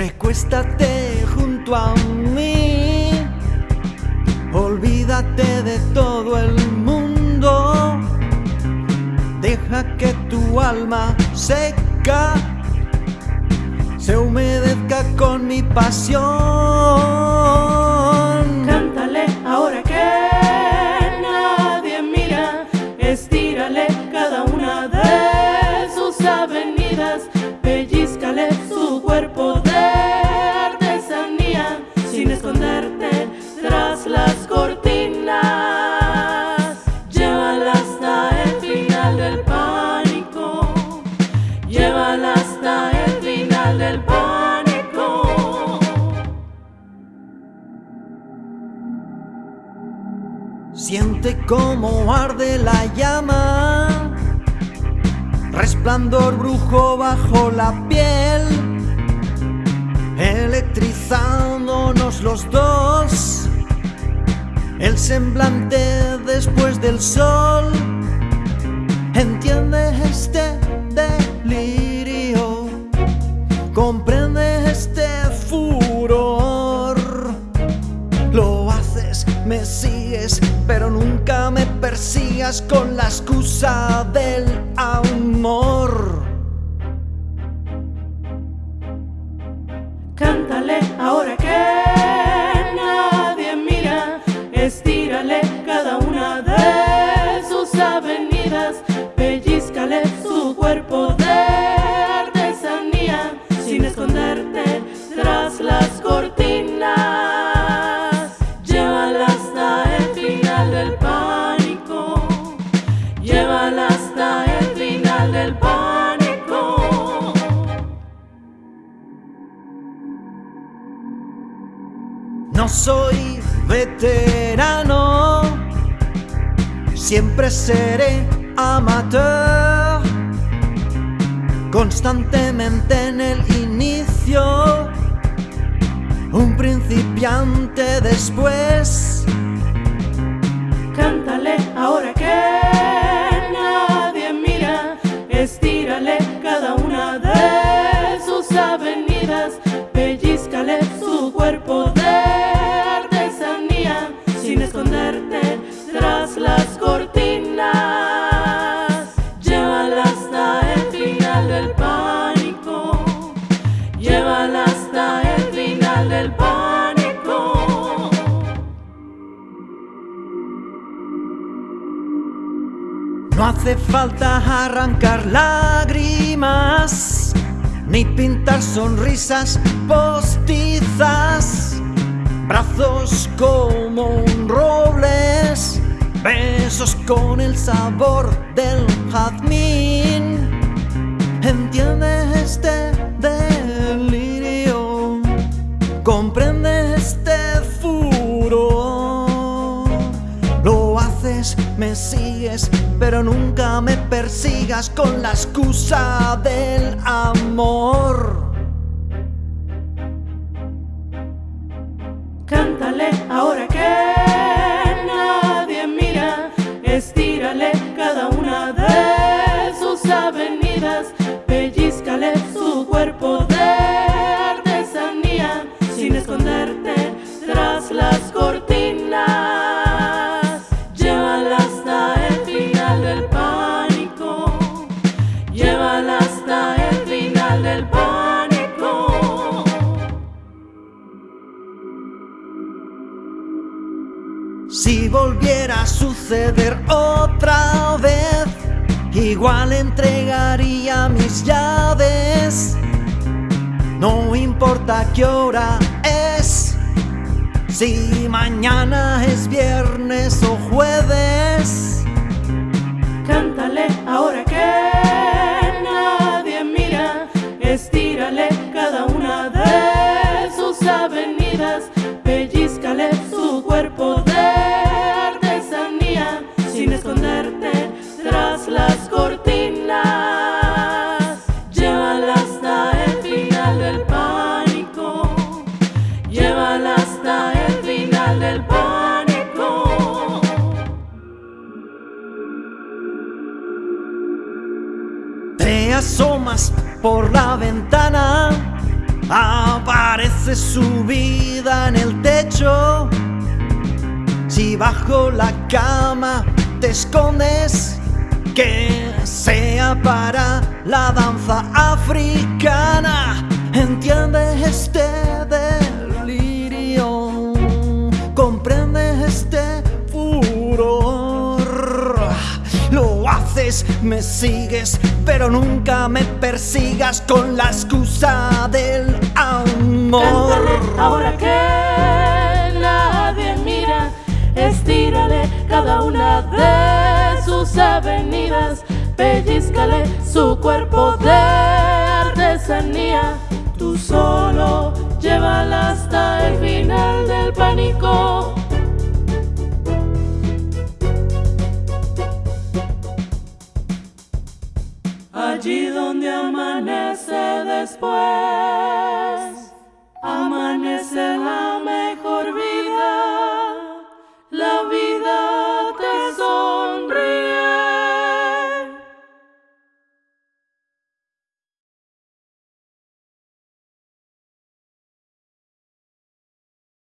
Recuéstate junto a mí, olvídate de todo el mundo, deja que tu alma seca se humedezca con mi pasión. Siente cómo arde la llama, resplandor brujo bajo la piel, electrizándonos los dos, el semblante después del sol. Entiende este delirio, comprende Me sigues, pero nunca me persigas con la excusa del amor. No soy veterano, siempre seré amateur, constantemente en el inicio, un principiante después. Cántale ahora que nadie mira, estírale cada una de sus avenidas, pellizcale su cuerpo hace falta arrancar lágrimas, ni pintar sonrisas postizas, brazos como robles, besos con el sabor del jazmín. Entiende este delirio, comprende Me sigues, pero nunca me persigas con la excusa del amor. Cántale ahora volviera a suceder otra vez, igual entregaría mis llaves. No importa qué hora es, si mañana es viernes o jueves. Cántale ahora que nadie mira, estírale cada una de sus avenidas, Asomas por la ventana Aparece su vida en el techo. Si bajo la cama te escondes, que sea para la danza africana. Entiende este delirio, comprende me sigues, pero nunca me persigas con la excusa del amor. Ahora que nadie mira, estírale cada una de sus avenidas, pellizcale su cuerpo de allí donde amanece después, amanece la